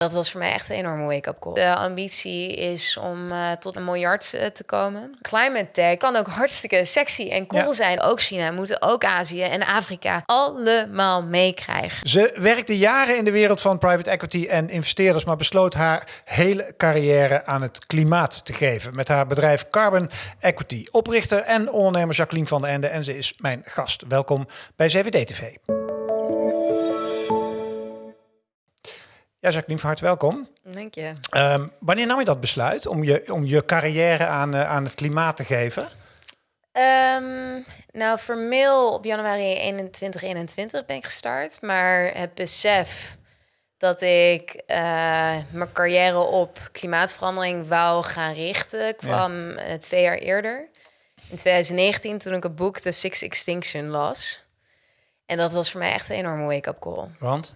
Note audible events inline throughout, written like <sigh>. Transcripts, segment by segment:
Dat was voor mij echt een enorme wake-up call. De ambitie is om uh, tot een miljard uh, te komen. Climate tech kan ook hartstikke sexy en cool ja. zijn. Ook China, moeten ook Azië en Afrika allemaal meekrijgen. Ze werkte jaren in de wereld van private equity en investeerders, maar besloot haar hele carrière aan het klimaat te geven. Met haar bedrijf Carbon Equity. Oprichter en ondernemer Jacqueline van den Ende. En ze is mijn gast. Welkom bij CVD TV. Ja, Jacqueline, van harte welkom. Dank je. Um, wanneer nam je dat besluit om je, om je carrière aan, uh, aan het klimaat te geven? Um, nou, formeel op januari 2021 ben ik gestart. Maar het besef dat ik uh, mijn carrière op klimaatverandering wou gaan richten, kwam ja. uh, twee jaar eerder. In 2019, toen ik het boek The Six Extinction las. En dat was voor mij echt een enorme wake-up call. Want?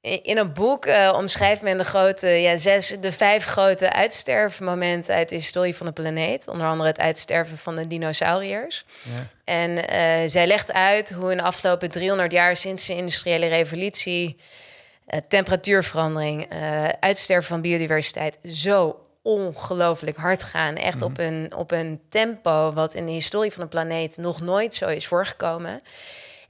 In een boek uh, omschrijft men de grote, ja, zes, de vijf grote uitsterfmomenten uit de historie van de planeet. Onder andere het uitsterven van de dinosauriërs. Ja. En uh, zij legt uit hoe in de afgelopen 300 jaar sinds de industriële revolutie, uh, temperatuurverandering, uitsterven van biodiversiteit zo ongelooflijk hard gaan. Echt mm -hmm. op, een, op een tempo wat in de historie van de planeet nog nooit zo is voorgekomen.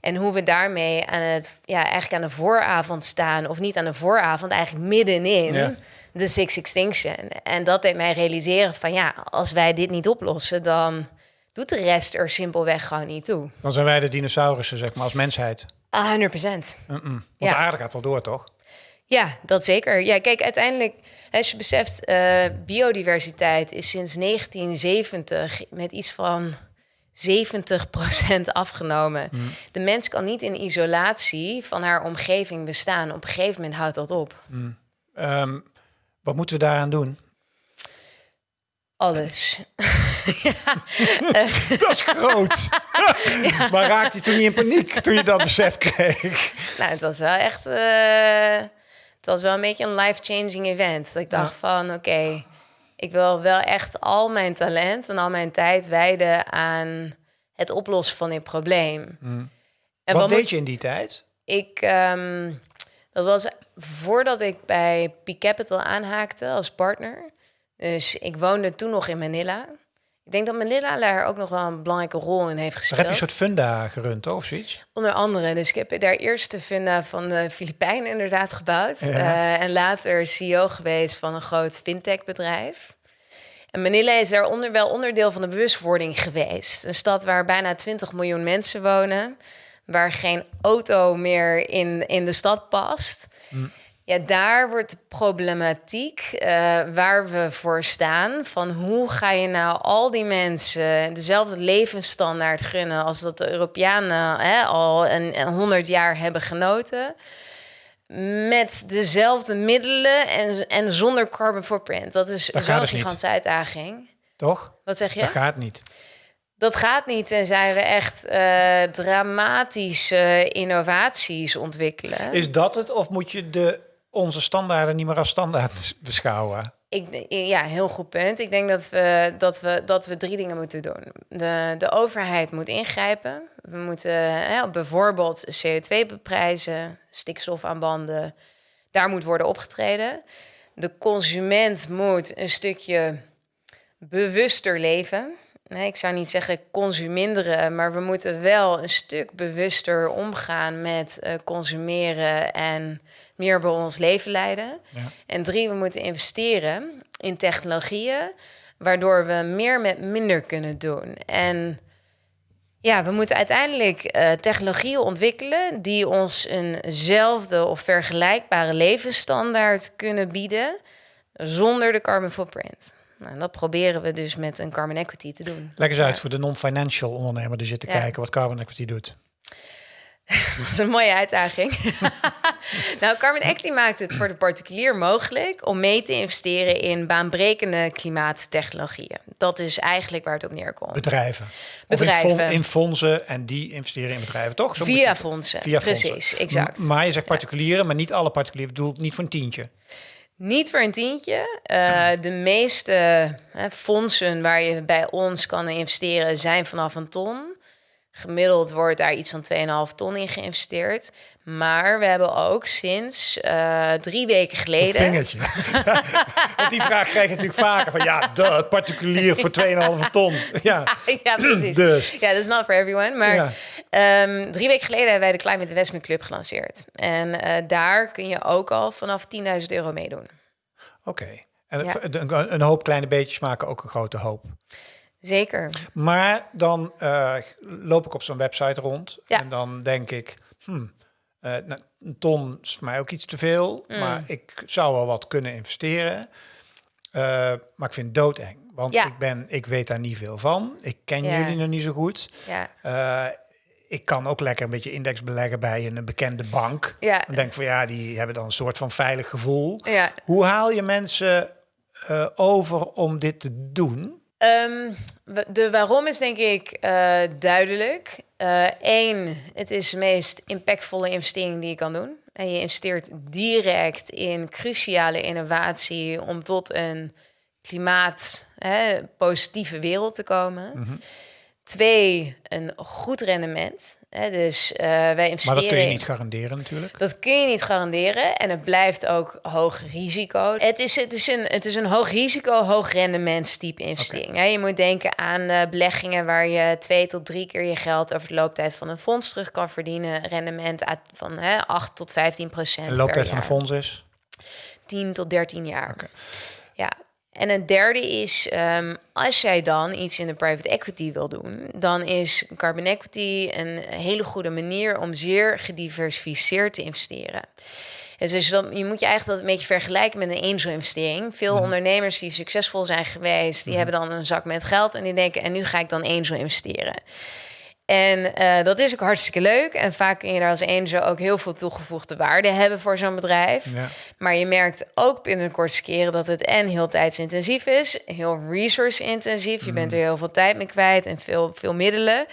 En hoe we daarmee aan het, ja, eigenlijk aan de vooravond staan, of niet aan de vooravond, eigenlijk middenin ja. de Six Extinction. En dat deed mij realiseren van ja, als wij dit niet oplossen, dan doet de rest er simpelweg gewoon niet toe. Dan zijn wij de dinosaurussen, zeg maar, als mensheid. 100 procent. Mm -mm. Want ja. de aarde gaat wel door, toch? Ja, dat zeker. Ja, kijk, uiteindelijk, als je beseft, uh, biodiversiteit is sinds 1970 met iets van 70% <laughs> afgenomen. Mm. De mens kan niet in isolatie van haar omgeving bestaan. Op een gegeven moment houdt dat op. Mm. Um, wat moeten we daaraan doen? Alles. <laughs> ja. <laughs> dat is groot. ja. Maar raakte je toen niet in paniek toen je dat besef kreeg? Nou, het was wel echt... Uh, het was wel een beetje een life-changing event. Dat ik dacht ja. van, oké... Okay, ik wil wel echt al mijn talent en al mijn tijd wijden aan het oplossen van dit probleem. Mm. En wat, wat deed je in die tijd? Ik, um, dat was voordat ik bij Peak Capital aanhaakte als partner. Dus ik woonde toen nog in Manila. Ik denk dat Manila daar ook nog wel een belangrijke rol in heeft gespeeld. Heb je een soort funda gerund, of zoiets? Onder andere. Dus ik heb daar eerst de funda van de Filipijnen inderdaad gebouwd. Ja. Uh, en later CEO geweest van een groot fintech bedrijf. En Manila is daar onder, wel onderdeel van de bewustwording geweest. Een stad waar bijna 20 miljoen mensen wonen. Waar geen auto meer in, in de stad past. Mm. Ja, daar wordt de problematiek uh, waar we voor staan. Van hoe ga je nou al die mensen dezelfde levensstandaard gunnen als dat de Europeanen hè, al een, 100 jaar hebben genoten met dezelfde middelen en, en zonder carbon footprint. Dat is zo'n dus gigantische niet. uitdaging. Toch? Wat zeg je? Dat gaat niet. Dat gaat niet en zijn we echt uh, dramatische innovaties ontwikkelen. Is dat het of moet je de, onze standaarden niet meer als standaard <laughs> beschouwen? Ik, ja, heel goed punt. Ik denk dat we, dat we, dat we drie dingen moeten doen. De, de overheid moet ingrijpen. We moeten hè, bijvoorbeeld CO2 beprijzen, stikstof aan banden. Daar moet worden opgetreden. De consument moet een stukje bewuster leven. Nee, ik zou niet zeggen consuminderen, maar we moeten wel een stuk bewuster omgaan met uh, consumeren en meer bij ons leven leiden. Ja. En drie, we moeten investeren in technologieën, waardoor we meer met minder kunnen doen. En ja, we moeten uiteindelijk uh, technologieën ontwikkelen die ons eenzelfde of vergelijkbare levensstandaard kunnen bieden zonder de carbon footprint. Nou, dat proberen we dus met een carbon equity te doen. Leg eens uit voor de non-financial ondernemer die zit te ja. kijken wat carbon equity doet. <laughs> dat is een mooie uitdaging. <laughs> nou, Carbon Equity maakt het voor de particulier mogelijk om mee te investeren in baanbrekende klimaattechnologieën. Dat is eigenlijk waar het op neerkomt. Bedrijven. Bedrijven. In, in, fondsen en die investeren in bedrijven, toch? Zo via fondsen. Via Precies, fondsen. exact. Maar je zegt particulieren, ja. maar niet alle particulieren. Ik bedoel, niet voor een tientje. Niet voor een tientje. Uh, de meeste hè, fondsen waar je bij ons kan investeren zijn vanaf een ton. Gemiddeld wordt daar iets van 2,5 ton in geïnvesteerd. Maar we hebben ook sinds uh, drie weken geleden. vingertje. <laughs> Want die vraag krijg je natuurlijk vaker van ja, de particulier voor <laughs> 2,5 ton. Ja. ja, precies. Dus. Ja, dat is not for everyone. Maar ja. um, drie weken geleden hebben wij de Climate Investment Club gelanceerd. En uh, daar kun je ook al vanaf 10.000 euro meedoen. Oké. Okay. En ja. een hoop kleine beetjes maken ook een grote hoop. Zeker. Maar dan uh, loop ik op zo'n website rond ja. en dan denk ik, hmm, uh, nou, een ton is voor mij ook iets te veel, mm. maar ik zou wel wat kunnen investeren. Uh, maar ik vind het doodeng, want ja. ik, ben, ik weet daar niet veel van. Ik ken ja. jullie nog niet zo goed. Ja. ik kan ook lekker een beetje index beleggen bij een bekende bank. Ja. Dan denk ik van ja, die hebben dan een soort van veilig gevoel. Ja. Hoe haal je mensen over om dit te doen? Um, de waarom is denk ik uh, duidelijk. Eén, uh, het is de meest impactvolle investering die je kan doen. En je investeert direct in cruciale innovatie om tot een klimaatpositieve wereld te komen. -hmm. Twee, een goed rendement. Hè, dus uh, wij investeren. Maar dat kun je niet garanderen natuurlijk. Dat kun je niet garanderen en het blijft ook hoog risico. Het is, het is, een, het is een hoog risico, hoog rendementstype investering. Okay. je moet denken aan uh, beleggingen waar je twee tot drie keer je geld over de looptijd van een fonds terug kan verdienen. Rendement van hè, 8 tot 15 procent. De looptijd van een fonds is? 10 tot 13 jaar. Okay. Ja, en een derde is, um, als jij dan iets in de private equity wil doen, dan is carbon equity een hele goede manier om zeer gediversificeerd te investeren. Dus dan, je moet je eigenlijk dat een beetje vergelijken met een angel-investering. Veel mhm. ondernemers die succesvol zijn geweest, die mhm. hebben dan een zak met geld en die denken, en nu ga ik dan angel investeren. En uh, dat is ook hartstikke leuk. En vaak kun je daar als angel ook heel veel toegevoegde waarde hebben voor zo'n bedrijf. Ja. Maar je merkt ook binnen de kortste keren dat het en heel tijdsintensief is, heel resource-intensief. Je bent mm. er heel veel tijd mee kwijt en veel, veel middelen.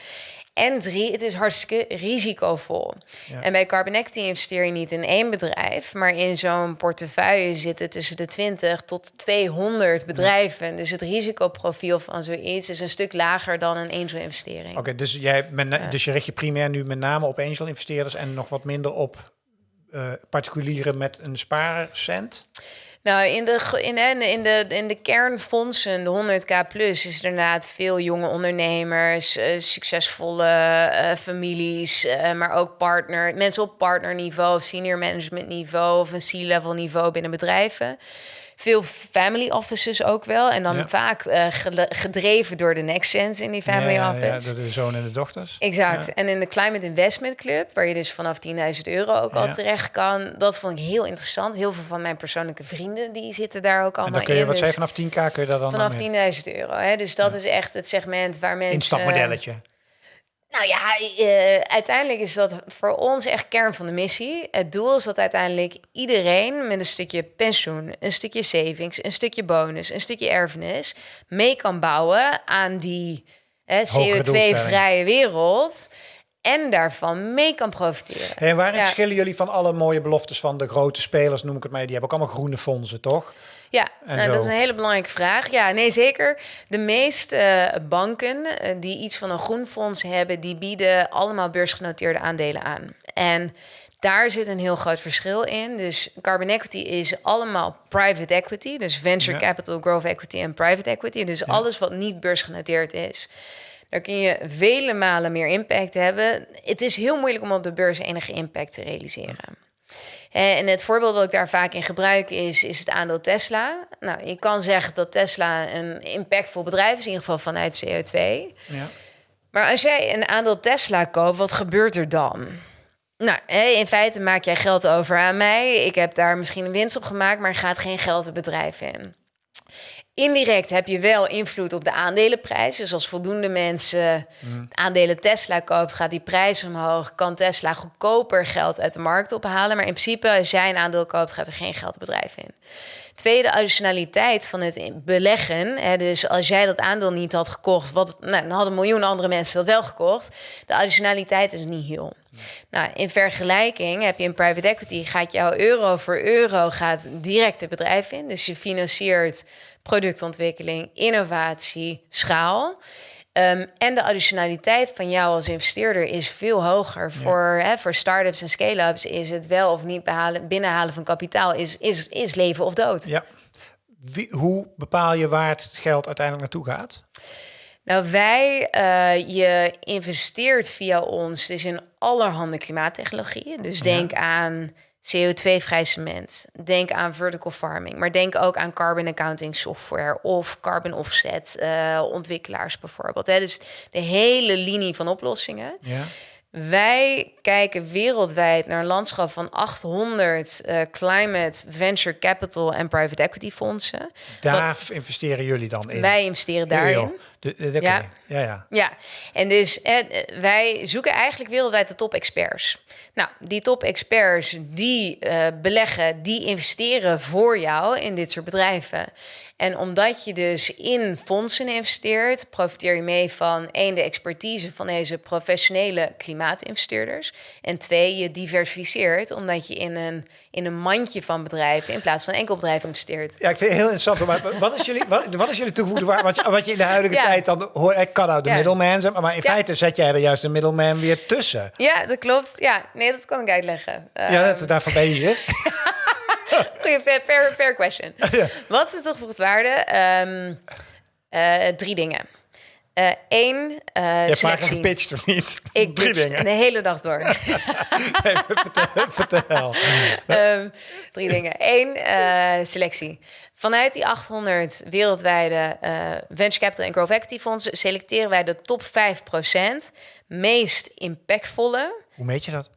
En drie, het is hartstikke risicovol. En bij Carbon Equity investeer je niet in één bedrijf, maar in zo'n portefeuille zitten tussen de 20 tot 200 bedrijven. Dus het risicoprofiel van zoiets is een stuk lager dan een angel investering. Oké, dus, jij ja. dus je richt je primair nu met name op angel investeerders en nog wat minder op uh, particulieren met een spaarcent? Nou, in de, in, in, de, in de kernfondsen, de 100k plus, is er inderdaad veel jonge ondernemers, uh, succesvolle uh, families, uh, maar ook partner, mensen op partnerniveau, senior management niveau of een C-level niveau binnen bedrijven veel family offices ook wel. En dan vaak uh, gedreven door de next gens in die family ja, office. Ja, door de zoon en de dochters. Exact. En in de Climate Investment Club, waar je dus vanaf 10.000 euro ook al terecht kan. Dat vond ik heel interessant. Heel veel van mijn persoonlijke vrienden, die zitten daar ook allemaal en dan kun je, in. Wat dus vanaf 10k kun je daar dan Vanaf 10.000 euro. Hè? Dus dat is echt het segment waar mensen... Instapmodelletje. Nou ja, uh, uiteindelijk is dat voor ons echt kern van de missie. Het doel is dat uiteindelijk iedereen met een stukje pensioen, een stukje savings, een stukje bonus, een stukje erfenis mee kan bouwen aan die CO2-vrije wereld en daarvan mee kan profiteren. En waarin verschillen jullie van alle mooie beloftes van de grote spelers, noem ik het maar, die hebben ook allemaal groene fondsen, toch? Ja, nou, dat is een hele belangrijke vraag. Ja, nee, zeker. De meeste uh, banken uh, die iets van een groen fonds hebben, die bieden allemaal beursgenoteerde aandelen aan. En daar zit een heel groot verschil in. Dus carbon equity is allemaal private equity, dus venture capital, growth equity en private equity. Dus alles wat niet beursgenoteerd is. Daar kun je vele malen meer impact hebben. Het is heel moeilijk om op de beurs enige impact te realiseren. En het voorbeeld dat ik daar vaak in gebruik is, is het aandeel Tesla. Nou, je kan zeggen dat Tesla een impactvol bedrijf is, in ieder geval vanuit CO2. Ja. Maar als jij een aandeel Tesla koopt, wat gebeurt er dan? Nou, in feite maak jij geld over aan mij. Ik heb daar misschien een winst op gemaakt, maar er gaat geen geld het bedrijf in. Indirect heb je wel invloed op de aandelenprijs. Dus als voldoende mensen mm. aandelen Tesla koopt, gaat die prijs omhoog. Kan Tesla goedkoper geld uit de markt ophalen. Maar in principe, als jij een aandeel koopt, gaat er geen geld het bedrijf in. Tweede additionaliteit van het beleggen. Hè, dus als jij dat aandeel niet had gekocht, wat, nou, dan hadden miljoen andere mensen dat wel gekocht. De additionaliteit is niet heel. Nou, in vergelijking heb je in private equity, gaat jouw euro voor euro gaat direct het bedrijf in. Dus je financiert productontwikkeling, innovatie, schaal. Ehm, en de additionaliteit van jou als investeerder is veel hoger. Voor, hè, voor start-ups en scale-ups is het wel of niet behalen, binnenhalen van kapitaal is, is, is leven of dood. Ja. Wie, hoe bepaal je waar het geld uiteindelijk naartoe gaat? Nou, wij, uh, je investeert via ons dus in allerhande klimaattechnologieën. Dus denk aan CO2-vrij cement. Denk aan vertical farming. Maar denk ook aan carbon accounting software of carbon offset uh, ontwikkelaars bijvoorbeeld. Hè. Dus de hele linie van oplossingen. Ja. Wij kijken wereldwijd naar een landschap van 800 uh, eh, climate, venture capital en private equity fondsen. Daar investeren jullie dan in? Wij investeren daarin. De, de, ja. ja. Ja, ja. En dus eh, wij zoeken eigenlijk wereldwijd de top experts. Nou, die top experts die uh, beleggen, die investeren voor jou in dit soort bedrijven. En omdat je dus in fondsen investeert, profiteer je mee van één, de expertise van deze professionele klimaatinvesteerders. En twee, je diversificeert omdat je in een, in een mandje van bedrijven in plaats van enkel bedrijf investeert. Ja, ik vind het heel interessant. Maar wat is jullie, wat, wat is jullie toegevoegde waarde? Wat, wat je in de huidige tijd dan hoor, ik kan nou de ja. middleman maar in feite zet jij er juist de middleman weer tussen. Ja, dat klopt. Ja, nee, dat kan ik uitleggen. Ja, um, daarvoor ben je hier. <laughs> Goeie, fair, fair, question. Wat is de toegevoegde waarde? Um, uh, drie dingen. Eén, uh, uh, Je selectie. een pitch of niet? <laughs> Ik drie dingen. de hele dag door. <laughs> nee, vertel. <laughs> vertel. Um, drie dingen. Eén, uh, selectie. Vanuit die 800 wereldwijde venture capital en growth equity fondsen selecteren wij de top 5% meest impactvolle. Hoe meet je dat?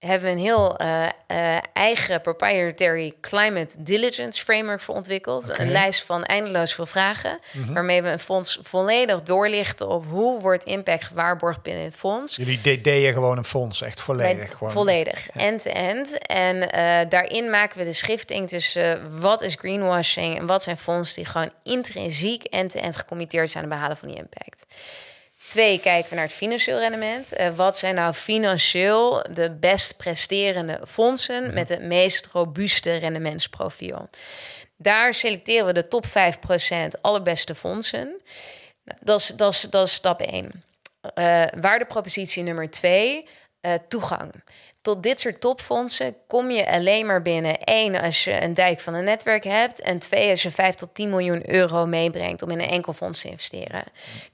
Hebben we een heel uh, uh, eigen proprietary climate diligence framework voor ontwikkeld. Okay. Een lijst van eindeloos veel vragen, mm -hmm. waarmee we een fonds volledig doorlichten op hoe wordt impact gewaarborgd binnen het fonds. Jullie deden gewoon een fonds, echt volledig. gewoon. Volledig, end-to-end. Ja. -end. En uh, daarin maken we de schifting tussen wat is greenwashing en wat zijn fondsen die gewoon intrinsiek end-to-end gecommitteerd zijn aan het behalen van die impact. Twee, kijken we naar het financieel rendement. Uh, wat zijn nou financieel de best presterende fondsen met het meest robuuste rendementsprofiel? Daar selecteren we de top 5% allerbeste fondsen. Nou, dat, is, dat, is, dat is stap 1. Uh, eh, waardepropositie nummer 2, uh, eh, toegang tot dit soort topfondsen kom je alleen maar binnen. één als je een dijk van een netwerk hebt. En twee, als je 5 tot 10 miljoen euro meebrengt om in een enkel fonds te investeren.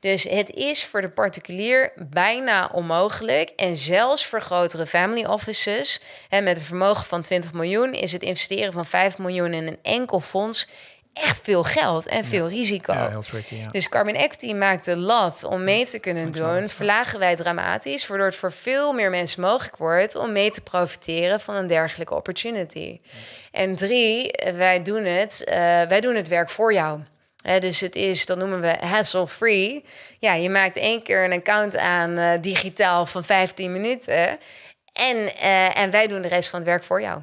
Dus het is voor de particulier bijna onmogelijk. En zelfs voor grotere family offices, hè, met een vermogen van 20 miljoen, is het investeren van 5 miljoen in een enkel fonds echt veel geld en veel risico. Ja, heel tricky, ja. Dus Carbon Equity maakt de lat om mee te kunnen doen, verlagen wij dramatisch, waardoor het voor veel meer mensen mogelijk wordt om mee te profiteren van een dergelijke opportunity. En drie, wij doen het, uh, wij doen het werk voor jou. dus het is, dat noemen we hassle-free. Ja, je maakt één keer een account aan uh, digitaal van 15 minuten. En, uh, en wij doen de rest van het werk voor jou.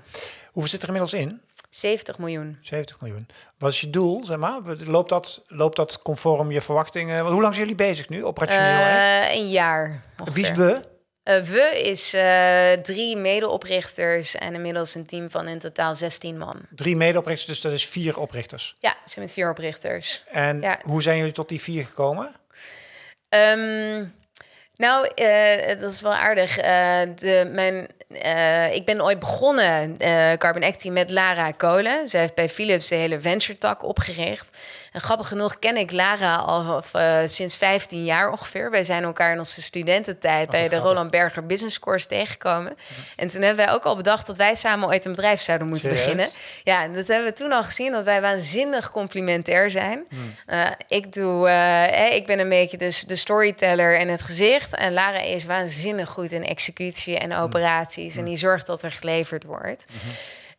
Hoeveel zit er inmiddels in? 70 miljoen. 70 miljoen. Wat is je doel, zeg maar? Loopt dat, loopt dat conform je verwachtingen? Hoe lang zijn jullie bezig nu, operationeel? Uh, een jaar. Ongeveer. Wie is we? Uh, we is uh, drie medeoprichters en inmiddels een team van in totaal 16 man. Drie medeoprichters, dus dat is vier oprichters? Ja, ze zijn met vier oprichters. En ja. hoe zijn jullie tot die vier gekomen? Um, nou, uh, dat is wel aardig. Uh, de, mijn, uh, ik ben ooit begonnen, Carbon Acti, met Lara Kolen. Zij heeft bij Philips de hele venture tak opgericht. En grappig genoeg ken ik Lara al sinds 15 jaar ongeveer. Wij zijn elkaar in onze studententijd oh, bij de Roland Berger Business Course tegengekomen. En toen hebben wij ook al bedacht dat wij samen ooit een bedrijf zouden moeten Serieus? beginnen. Ja, en dat hebben we toen al gezien, dat wij waanzinnig complementair zijn. Hmm. ik, doe, ik ben een beetje dus de storyteller en het gezicht. En Lara is waanzinnig goed in executie en operaties. En die zorgt dat er geleverd wordt.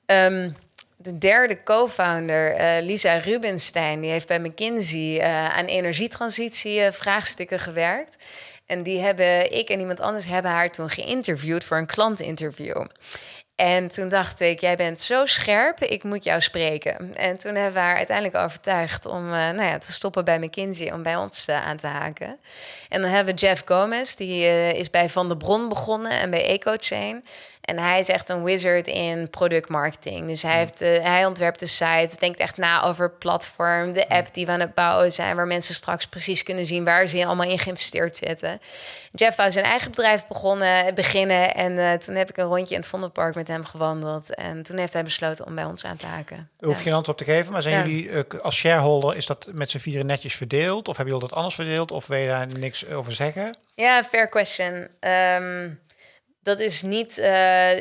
Um, de derde co-founder, uh, Lisa Rubenstein, die heeft bij McKinsey uh, aan energietransitie uh, vraagstukken gewerkt. En die hebben, ik en iemand anders hebben haar toen geïnterviewd voor een klantinterview. En toen dacht ik, jij bent zo scherp, ik moet jou spreken. En toen hebben we haar uiteindelijk overtuigd om nou ja, te stoppen bij McKinsey, om bij ons aan te haken. En dan hebben we Jeff Gomez, die is bij Van der Bron begonnen en bij EcoChain. En hij is echt een wizard in productmarketing. Dus hij, heeft, uh, hij ontwerpt de site, denkt echt na over het platform, de app die we aan het bouwen zijn, waar mensen straks precies kunnen zien waar ze allemaal in geïnvesteerd zitten. Jeff wou zijn eigen bedrijf begonnen, beginnen. En uh, toen heb ik een rondje in het Vondelpark met hem gewandeld. En toen heeft hij besloten om bij ons aan te haken. U hoeft ja. geen antwoord op te geven, maar zijn jullie uh, als shareholder, is dat met z'n vieren netjes verdeeld? Of hebben jullie dat anders verdeeld? Of wil je daar niks over zeggen? Ja, fair question. Um, dat is niet. Uh,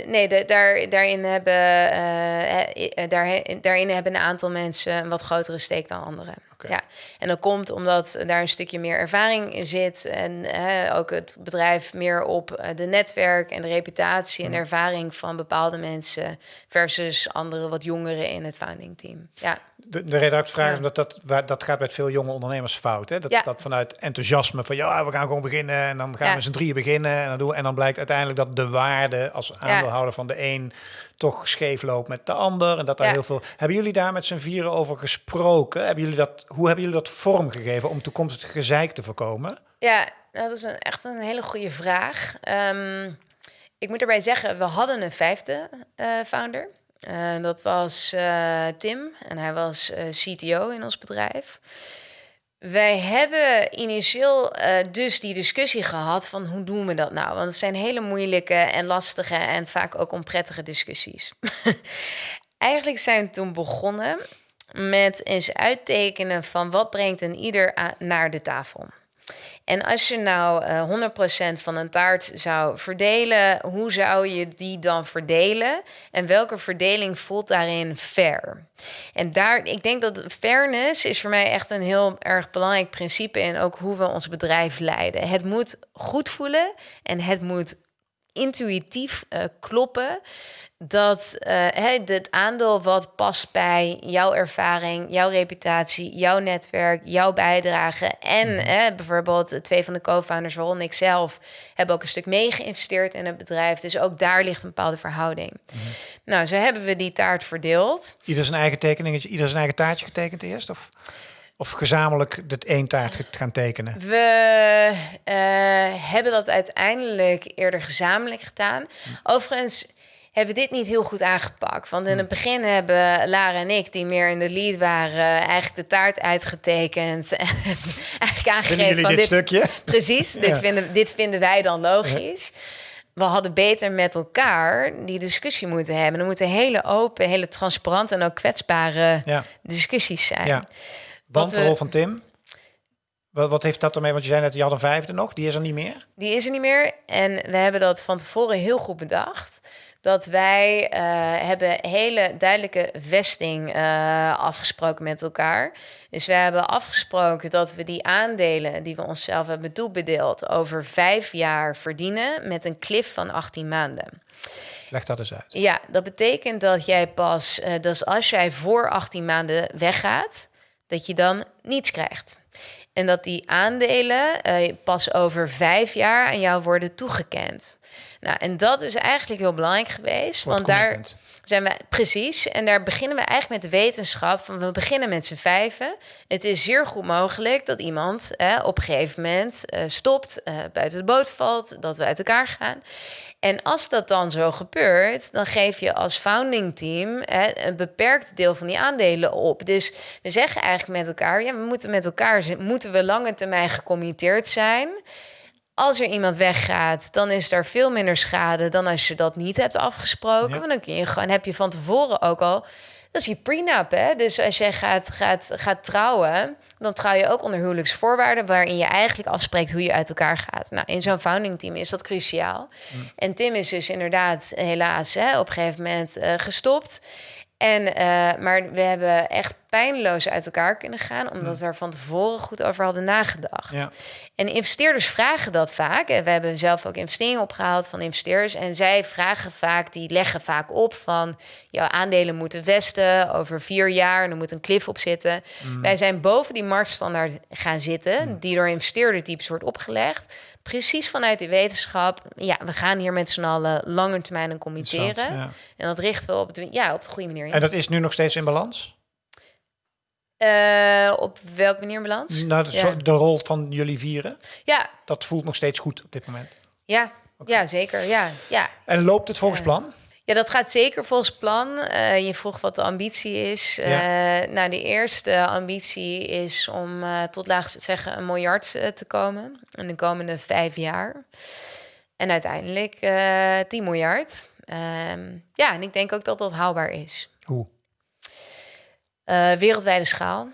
nee, daar, daarin, hebben, uh, daar, daarin hebben een aantal mensen een wat grotere steek dan anderen. Ja, en dat komt omdat daar een stukje meer ervaring in zit. En ook het bedrijf meer op de netwerk en de reputatie en de ervaring van bepaalde mensen. versus andere wat jongeren in het founding team. Ja. De, de reden vraag is omdat dat, dat gaat met veel jonge ondernemers fout. Hè? Dat, ja. dat vanuit enthousiasme van ja, we gaan gewoon beginnen en dan gaan we met z'n drieën beginnen. En dan, doen, en dan blijkt uiteindelijk dat de waarde als aandeelhouder van de een toch scheef loopt met de ander. En dat daar heel veel. Hebben jullie daar met z'n vieren over gesproken? Hebben jullie dat, hoe hebben jullie dat vormgegeven om toekomstig gezeik te voorkomen? Ja, dat is een, echt een hele goede vraag. Um, ik moet erbij zeggen, we hadden een vijfde uh, founder. Uh, dat was uh, Tim en hij was CTO in ons bedrijf. Wij hebben initieel uh, dus die discussie gehad van hoe doen we dat nou? Want het zijn hele moeilijke en lastige en vaak ook onprettige discussies. <laughs> Eigenlijk zijn we toen begonnen met eens uittekenen van wat brengt een ieder naar de tafel. En als je nou uh, eh, 100% van een taart zou verdelen, hoe zou je die dan verdelen? En welke verdeling voelt daarin fair? En daar, ik denk dat fairness is voor mij echt een heel erg belangrijk principe in ook hoe we ons bedrijf leiden. Het moet goed voelen en het moet intuïtief uh, kloppen dat uh, het aandeel wat past bij jouw ervaring, jouw reputatie, jouw netwerk, jouw bijdrage. En mm. bijvoorbeeld twee van de co-founders, waaronder ik zelf, hebben ook een stuk mee geïnvesteerd in het bedrijf. Dus ook daar ligt een bepaalde verhouding. Mhm. Nou, zo hebben we die taart verdeeld. Ieder zijn eigen tekeningetje, ieder zijn eigen taartje getekend eerst? Of? Of gezamenlijk dit één taart gaan tekenen? We uh, hebben dat uiteindelijk eerder gezamenlijk gedaan. Hm. Overigens hebben dit niet heel goed aangepakt. Want in hm. het begin hebben Lara en ik, die meer in de lead waren, eigenlijk de taart uitgetekend. En <laughs> eigenlijk aangegeven van dit, stukje? Precies, <laughs> dit, vinden, dit vinden wij dan logisch. We hadden beter met elkaar die discussie moeten hebben. Er moeten hele open, hele transparante en ook kwetsbare ja. discussies zijn. Want de rol van Tim? Wat, wat, heeft dat ermee? Want je zei net, je had een vijfde nog. Die is er niet meer? Die is er niet meer. En we hebben dat van tevoren heel goed bedacht dat wij uh, hebben hele duidelijke vesting uh, afgesproken met elkaar. Dus we hebben afgesproken dat we die aandelen die we onszelf hebben toebedeeld over vijf jaar verdienen met een cliff van 18 maanden. Leg dat eens uit. Ja, dat betekent dat jij pas, uh, dus als jij voor 18 maanden weggaat, dat je dan niets krijgt. En dat die aandelen pas over vijf jaar aan jou worden toegekend. Nou, en dat is eigenlijk heel belangrijk geweest. want daar zijn we precies. En daar beginnen we eigenlijk met de wetenschap. Van we beginnen met z'n vijven. Het is zeer goed mogelijk dat iemand op een gegeven moment uh, stopt, uh, buiten de boot valt, dat we uit elkaar gaan. En als dat dan zo gebeurt, dan geef je als founding team een beperkt deel van die aandelen op. Dus we zeggen eigenlijk met elkaar: ja, we moeten met elkaar moeten we lange termijn gecommitteerd zijn als er iemand weggaat, dan is er veel minder schade dan als je dat niet hebt afgesproken. Want dan kun je gewoon, heb je van tevoren ook al. Dat is je prenup, hè? Dus als jij gaat, gaat, gaat trouwen, dan trouw je ook onder huwelijksvoorwaarden, waarin je eigenlijk afspreekt hoe je uit elkaar gaat. Nou, in zo'n founding team is dat cruciaal. Mm. En Tim is dus inderdaad helaas hè, op een gegeven moment uh, gestopt. En, uh, maar we hebben echt pijnloos uit elkaar kunnen gaan, omdat we er van tevoren goed over hadden nagedacht. Ja. En investeerders vragen dat vaak. En we hebben zelf ook investeringen opgehaald van investeerders. En zij vragen vaak, die leggen vaak op van jouw aandelen moeten vesten over vier jaar en er moet een cliff op zitten. Mm. Wij zijn boven die marktstandaard gaan zitten, mm. die door investeerdertypes wordt opgelegd precies vanuit die wetenschap. Ja, we gaan hier met z'n allen lange termijn committeren. En dat richten we op, het, ja, op de goede manier. In. En dat is nu nog steeds in balans? Uh, op welke manier in balans? Nou, de, de, rol van jullie vieren. Ja. Dat voelt nog steeds goed op dit moment. Ja. Ja, zeker. Ja, ja. En loopt het volgens plan? Ja, dat gaat zeker volgens plan. Eh, je vroeg wat de ambitie is. Ja. Eh, nou, de eerste ambitie is om uh, tot laagst zeggen een miljard te komen in de komende vijf jaar. En uiteindelijk 10 miljard. Ehm, ja, en ik denk ook dat dat haalbaar is. Hoe? wereldwijde schaal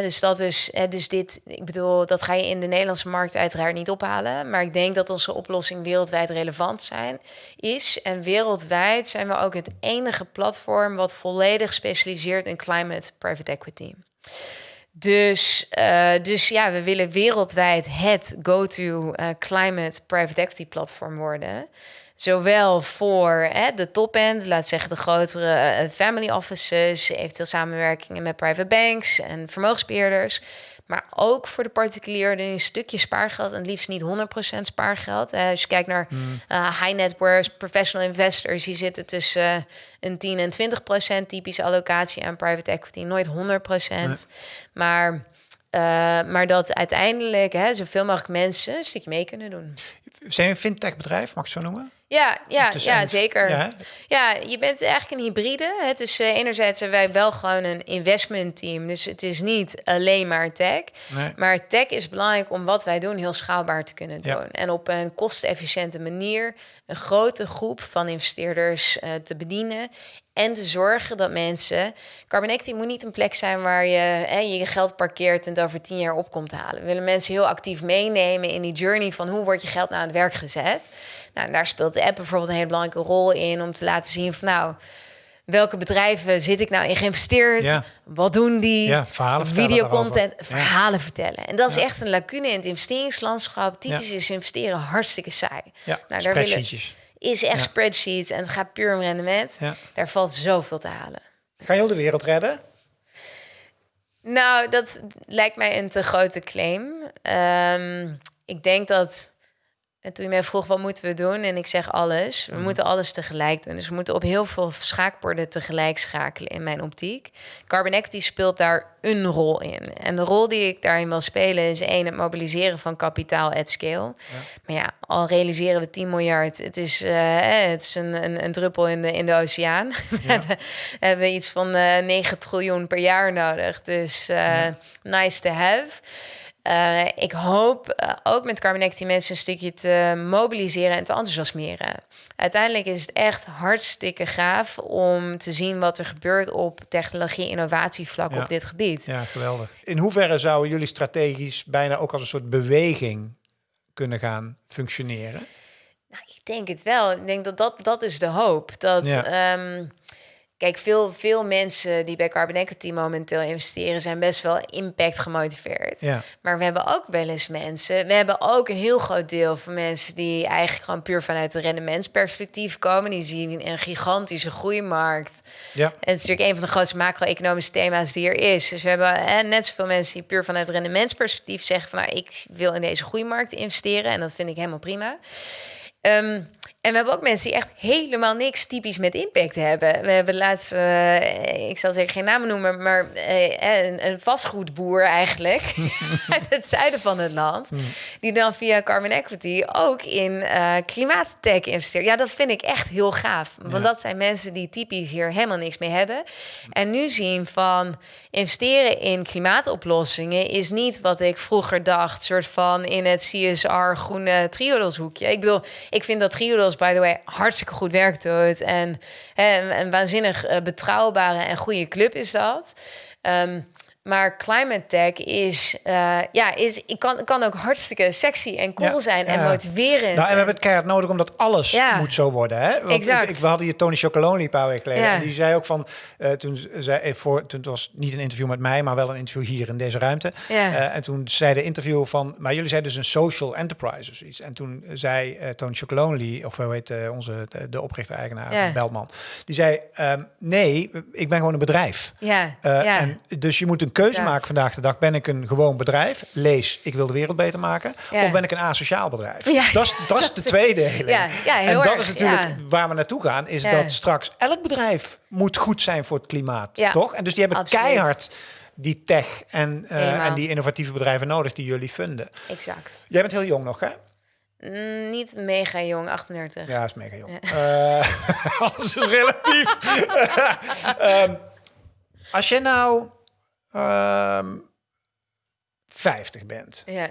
dus dat is, dus dit, ik bedoel, dat ga je in de Nederlandse markt uiteraard niet ophalen. Maar ik denk dat onze oplossing wereldwijd relevant zijn, is. En wereldwijd zijn we ook het enige platform wat volledig specialiseert in climate private equity. Dus, uh, dus ja, we willen wereldwijd het go-to uh, climate private equity platform worden. Zowel voor hè, de top-end, laat zeggen de grotere eh, family offices, eventueel samenwerkingen met private banks en vermogensbeheerders. Maar ook voor de particulier een stukje spaargeld en liefst niet 100% spaargeld. Uh, als je kijkt naar uh, high net worth professional investors, die zitten tussen uh, een 10 en 20% typische allocatie aan private equity. Nooit 100%. Nee. Maar, maar dat uiteindelijk hè, zoveel mogelijk mensen een stukje mee kunnen doen. Zijn een fintech bedrijf, mag ik het zo noemen? Ja, ja, ja zeker. Ja. ja. je bent eigenlijk een hybride. Het is uh, enerzijds zijn wij wel gewoon een investment team. Dus het is niet alleen maar tech. Nee. Maar tech is belangrijk om wat wij doen heel schaalbaar te kunnen doen. En op een kostenefficiënte manier een grote groep van investeerders uh, te bedienen. En te zorgen dat mensen. Carbon moet niet een plek zijn waar je hè, je geld parkeert en het over tien jaar op komt te halen. We willen mensen heel actief meenemen in die journey van hoe wordt je geld naar het werk gezet. Nou, daar speelt de app bijvoorbeeld een hele belangrijke rol in om te laten zien van nou. Welke bedrijven zit ik nou in geïnvesteerd? Ja. Wat doen die? Ja, verhalen Videocontent, verhalen vertellen. En dat is echt een lacune in het investeringslandschap. Typisch is investeren hartstikke saai. Ja, nou, daar willen, is echt spreadsheets en het gaat puur om rendement. Daar valt zoveel te halen. Ga je heel de wereld redden? Nou, dat lijkt mij een te grote claim. Um, ik denk dat en toen je mij vroeg, wat moeten we doen? En ik zeg alles. We mhm. moeten alles tegelijk doen. Dus we moeten op heel veel schaakborden tegelijk schakelen in mijn optiek. Carbon Equity speelt daar een rol in. En de rol die ik daarin wil spelen is één, het mobiliseren van kapitaal at scale. Maar ja, al realiseren we 10 miljard. Het is, uh, het is een, een, een, druppel in de, in de oceaan. <laughs> we, hebben, hebben, iets van uh, eh, 9 triljoen per jaar nodig. Dus uh, nice to have. Uh, ik hoop uh, ook met Carbonecti mensen een stukje te mobiliseren en te enthousiasmeren. Uiteindelijk is het echt hartstikke gaaf om te zien wat er gebeurt op technologie-innovatievlak op dit gebied. Ja, geweldig. In hoeverre zouden jullie strategisch bijna ook als een soort beweging kunnen gaan functioneren? Nou, ik denk het wel. Ik denk dat dat, dat is de hoop. Dat. Ja. Um, Kijk, veel, veel mensen die bij Carbon Equity momenteel investeren, zijn best wel impact gemotiveerd. Ja. Maar we hebben ook wel eens mensen. We hebben ook een heel groot deel van mensen die eigenlijk gewoon puur vanuit de rendementsperspectief komen. Die zien een gigantische groeimarkt. Ja. En het is natuurlijk een van de grootste macro-economische thema's die er is. Dus we hebben hè, net zoveel mensen die puur vanuit rendementsperspectief zeggen van nou, ik wil in deze groeimarkt investeren. En dat vind ik helemaal prima. Um, en we hebben ook mensen die echt helemaal niks typisch met impact hebben. We hebben laatst, uh, ik zal zeker geen namen noemen, maar uh, een, een, vastgoedboer eigenlijk <laughs> uit het zuiden van het land, hmm. die dan via Carbon Equity ook in uh, klimaattech investeert. Ja, dat vind ik echt heel gaaf, want dat zijn mensen die typisch hier helemaal niks mee hebben. En nu zien van investeren in klimaatoplossingen is niet wat ik vroeger dacht, soort van in het CSR groene triodos hoekje. Ik bedoel, ik vind dat triodos by the way, hartstikke goed werk doet. En, en een waanzinnig uh, betrouwbare en goede club is dat. Um, maar climate tech is, uh, ja, is ik kan, kan ook hartstikke sexy en cool zijn en motiverend. Nou, en we hebben het keihard nodig omdat alles ja. moet zo worden. Hè? Want exact. Ik, we hadden hier Tony Chocoloni een paar weken geleden. En die zei ook van, uh, toen zei eh, voor, toen was niet een interview met mij, maar wel een interview hier in deze ruimte. Uh, en toen zei de interview van, maar jullie zijn dus een social enterprise of iets. En toen zei Tony Chocoloni, of hoe heet onze de, de oprichter-eigenaar Beltman, die zei, um, nee, ik ben gewoon een bedrijf. Ja. En dus je moet een keuze maken vandaag de dag. Ben ik een gewoon bedrijf? Lees, ik wil de wereld beter maken. Of ben ik een asociaal bedrijf? Ja. Dat, is, dat is <laughs> de tweede Ja, ja, en dat is natuurlijk waar we naartoe gaan. Is dat straks elk bedrijf moet goed zijn voor het klimaat. Toch? En dus die hebben keihard die tech en, uh, en die innovatieve bedrijven nodig die jullie vinden. Exact. Jij bent heel jong nog, hè? Mm, niet mega jong, 38. Ja, is mega jong. Eh, <laughs> alles is relatief. <laughs> Ehm, als je nou ehm 50 bent, Ja.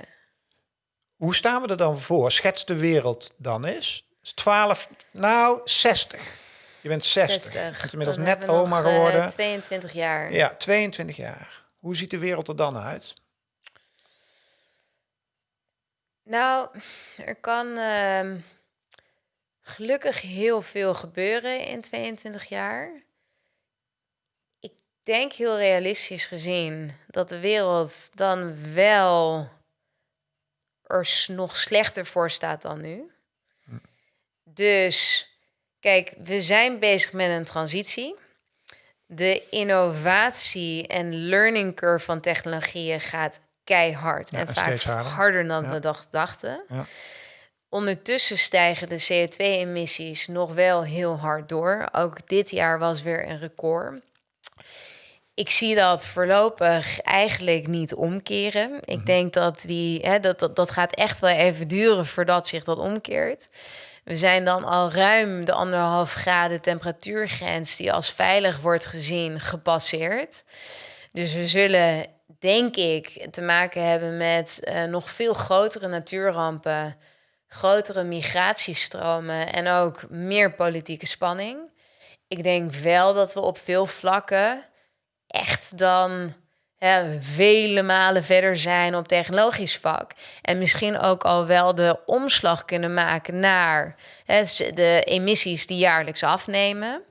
hoe staan we er dan voor? Schets de wereld dan eens. Is 12, nou 60. Je bent 60. 60. Je bent inmiddels Dan net oma nog, eh, geworden. 22 jaar. Ja, 22 jaar. Hoe ziet de wereld er dan uit? Nou, er kan ehm, gelukkig heel veel gebeuren in 22 jaar. Ik denk heel realistisch gezien dat de wereld dan wel er nog slechter voor staat dan nu. Dus kijk, we zijn bezig met een transitie. De innovatie en learning curve van technologieën gaat keihard. Ja, en en vaak harder. dan Ja. we dacht- dachten. Ja. Ondertussen stijgen de CO2-emissies nog wel heel hard door. Ook dit jaar was weer een record. Ik zie dat voorlopig eigenlijk niet omkeren. Ik denk dat die, hè, dat, dat, dat gaat echt wel even duren voordat zich dat omkeert. We zijn dan al ruim de anderhalf graden temperatuurgrens die als veilig wordt gezien gepasseerd. Dus we zullen, denk ik, te maken hebben met eh, nog veel grotere natuurrampen, grotere migratiestromen en ook meer politieke spanning. Ik denk wel dat we op veel vlakken echt dan hè, vele malen verder zijn op technologisch vlak. En misschien ook al wel de omslag kunnen maken naar hè, de emissies die jaarlijks afnemen.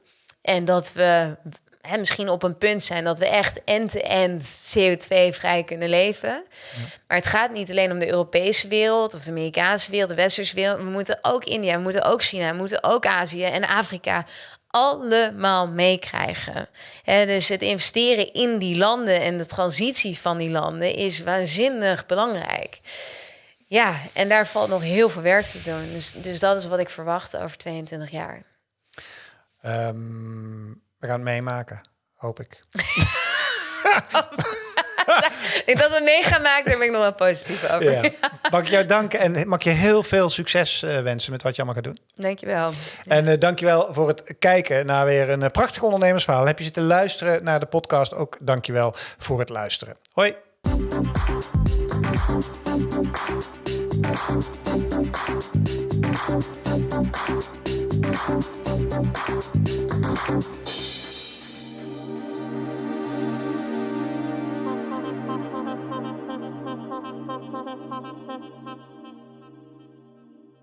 En dat we hè, misschien op een punt zijn dat we echt end-to-end CO2-vrij kunnen leven. Maar het gaat niet alleen om de Europese wereld of de Amerikaanse wereld, de Westerse wereld. We moeten ook India, we moeten ook China, we moeten ook Azië en Afrika allemaal meekrijgen. Dus het investeren in die landen en de transitie van die landen is waanzinnig belangrijk. Ja, en daar valt nog heel veel werk te doen. Dus, dus dat is wat ik verwacht over 22 jaar. Ehm, we gaan het meemaken, hoop ik. <laughs> <laughs> Ik dat we mee gaan maken, daar ben ik nog wel positief over. Ja. <laughs> Mag ik jou danken en mag je heel veel succes eh, wensen met wat je allemaal gaat doen. Dankjewel. En eh dankjewel voor het kijken naar weer een eh, prachtig ondernemersverhaal. Heb je zitten luisteren naar de podcast? Ook dankjewel voor het luisteren. Hoi.